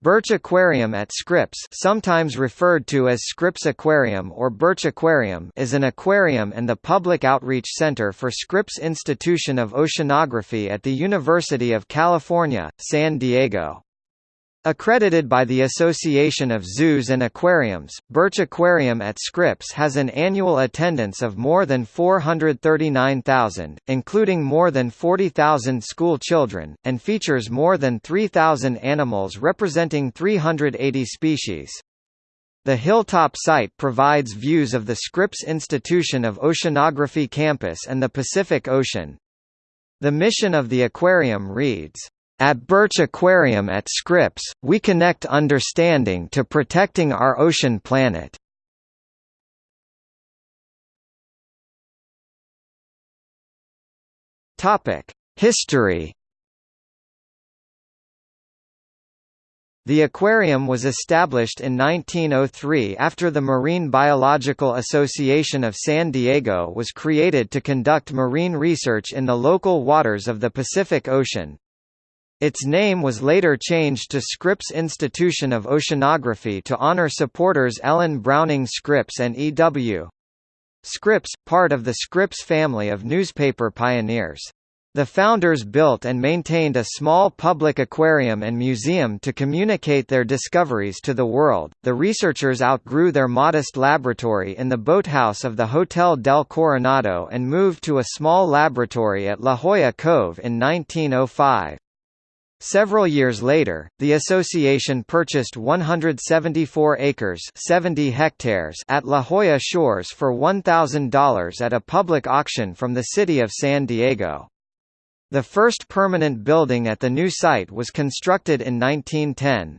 Birch Aquarium at Scripps sometimes referred to as Scripps Aquarium or Birch Aquarium is an aquarium and the public outreach center for Scripps Institution of Oceanography at the University of California, San Diego. Accredited by the Association of Zoos and Aquariums, Birch Aquarium at Scripps has an annual attendance of more than 439,000, including more than 40,000 school children, and features more than 3,000 animals representing 380 species. The hilltop site provides views of the Scripps Institution of Oceanography campus and the Pacific Ocean. The mission of the aquarium reads, at Birch Aquarium at Scripps, we connect understanding to protecting our ocean planet. History The aquarium was established in 1903 after the Marine Biological Association of San Diego was created to conduct marine research in the local waters of the Pacific Ocean. Its name was later changed to Scripps Institution of Oceanography to honor supporters Ellen Browning Scripps and E. W. Scripps, part of the Scripps family of newspaper pioneers. The founders built and maintained a small public aquarium and museum to communicate their discoveries to the world. The researchers outgrew their modest laboratory in the boathouse of the Hotel del Coronado and moved to a small laboratory at La Jolla Cove in 1905. Several years later, the association purchased 174 acres 70 hectares at La Jolla Shores for $1,000 at a public auction from the city of San Diego. The first permanent building at the new site was constructed in 1910.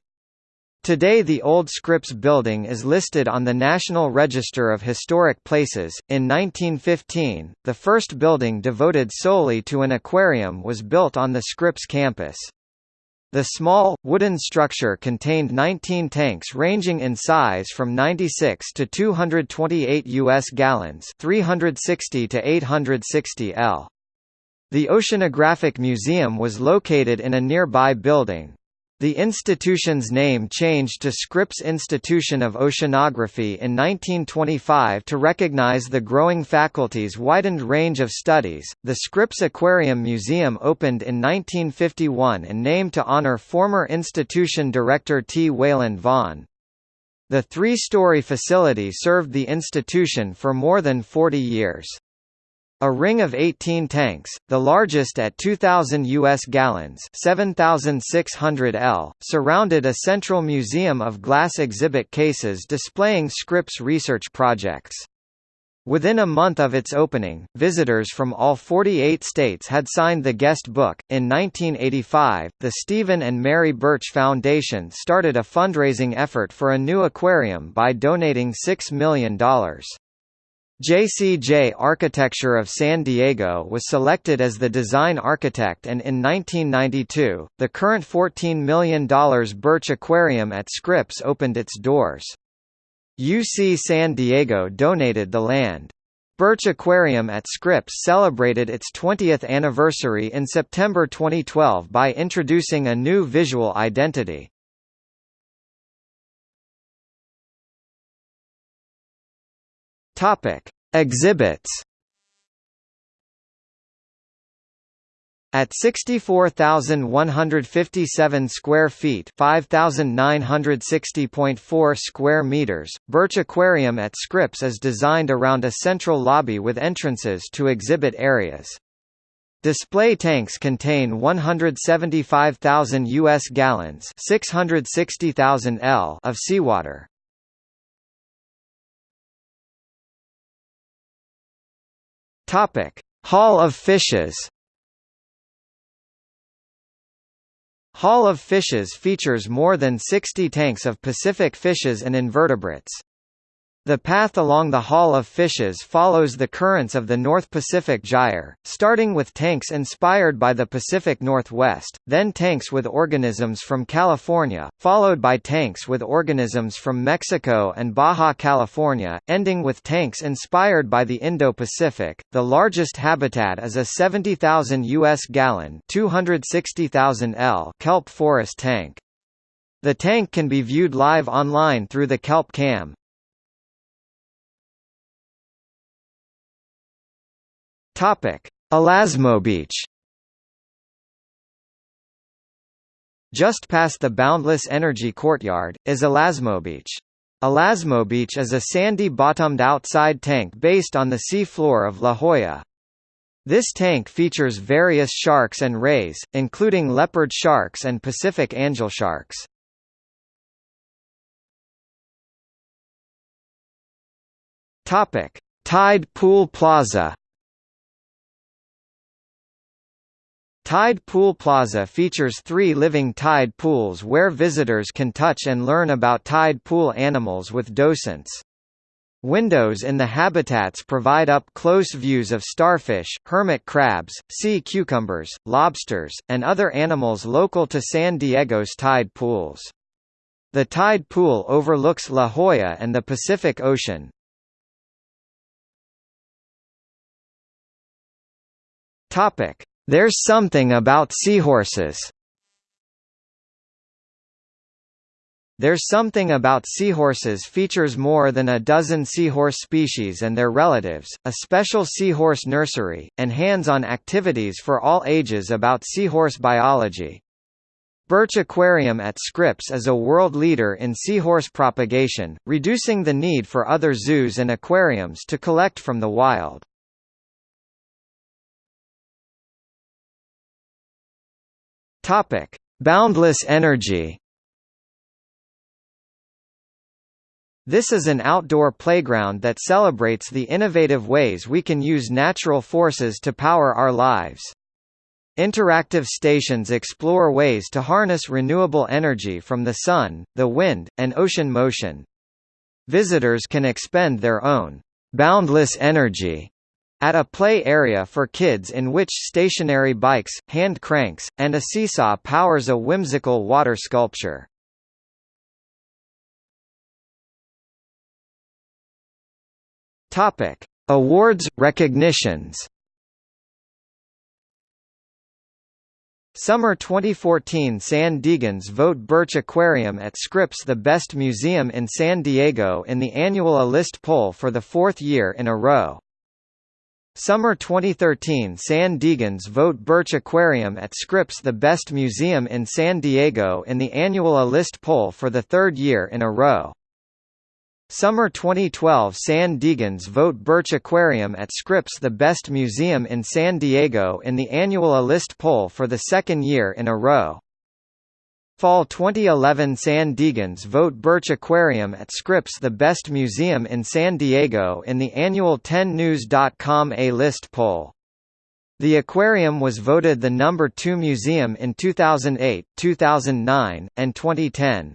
Today the old Scripps building is listed on the National Register of Historic Places. In 1915, the first building devoted solely to an aquarium was built on the Scripps campus. The small, wooden structure contained 19 tanks ranging in size from 96 to 228 U.S. gallons 360 to 860 L. The Oceanographic Museum was located in a nearby building. The institution's name changed to Scripps Institution of Oceanography in 1925 to recognize the growing faculty's widened range of studies. The Scripps Aquarium Museum opened in 1951 and named to honor former institution director T. Wayland Vaughan. The three-story facility served the institution for more than 40 years. A ring of 18 tanks, the largest at 2,000 U.S. gallons 7,600 L, surrounded a central museum of glass exhibit cases displaying Scripps research projects. Within a month of its opening, visitors from all 48 states had signed the guest book. In 1985, the Stephen and Mary Birch Foundation started a fundraising effort for a new aquarium by donating $6 million. JCJ Architecture of San Diego was selected as the design architect and in 1992, the current $14 million Birch Aquarium at Scripps opened its doors. UC San Diego donated the land. Birch Aquarium at Scripps celebrated its 20th anniversary in September 2012 by introducing a new visual identity. Topic: Exhibits. At 64,157 square feet, 5,960.4 square meters, Birch Aquarium at Scripps is designed around a central lobby with entrances to exhibit areas. Display tanks contain 175,000 US gallons, 660,000 L of seawater. Topic: Hall of Fishes. Hall of Fishes features more than 60 tanks of Pacific fishes and invertebrates. The path along the Hall of Fishes follows the currents of the North Pacific Gyre, starting with tanks inspired by the Pacific Northwest, then tanks with organisms from California, followed by tanks with organisms from Mexico and Baja California, ending with tanks inspired by the Indo-Pacific. The largest habitat is a 70,000 US gallon, 260,000 L kelp forest tank. The tank can be viewed live online through the Kelp Cam. Topic: Beach. Just past the Boundless Energy Courtyard, is Beach. Elasmo Beach is a sandy-bottomed outside tank based on the seafloor of La Jolla. This tank features various sharks and rays, including leopard sharks and Pacific angel sharks. Tide Pool Plaza Tide Pool Plaza features three living tide pools where visitors can touch and learn about tide pool animals with docents. Windows in the habitats provide up-close views of starfish, hermit crabs, sea cucumbers, lobsters, and other animals local to San Diego's tide pools. The tide pool overlooks La Jolla and the Pacific Ocean. There's something about seahorses. There's Something About Seahorses features more than a dozen seahorse species and their relatives, a special seahorse nursery, and hands-on activities for all ages about seahorse biology. Birch Aquarium at Scripps is a world leader in seahorse propagation, reducing the need for other zoos and aquariums to collect from the wild. Topic: Boundless energy. This is an outdoor playground that celebrates the innovative ways we can use natural forces to power our lives. Interactive stations explore ways to harness renewable energy from the sun, the wind, and ocean motion. Visitors can expend their own boundless energy at a play area for kids in which stationary bikes, hand cranks, and a seesaw powers a whimsical water sculpture. Topic: Awards recognitions. Summer 2014 San Diegans vote Birch Aquarium at Scripps the best museum in San Diego in the annual A List poll for the fourth year in a row. Summer 2013 San Diegans vote Birch Aquarium at Scripps the best museum in San Diego in the annual A List poll for the third year in a row. Summer 2012 San Diegans vote Birch Aquarium at Scripps the best museum in San Diego in the annual A List poll for the second year in a row. Fall 2011 San Diegans vote Birch Aquarium at Scripps the best museum in San Diego in the annual 10news.com A-list poll. The aquarium was voted the number 2 museum in 2008, 2009, and 2010.